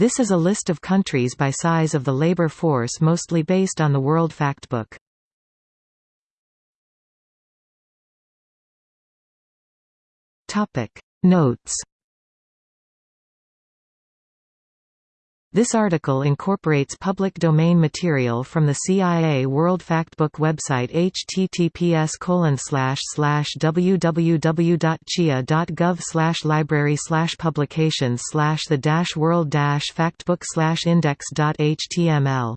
This is a list of countries by size of the labor force mostly based on the World Factbook. Notes This article incorporates public domain material from the CIA World Factbook website https www.cia.gov library publications the world factbook index.html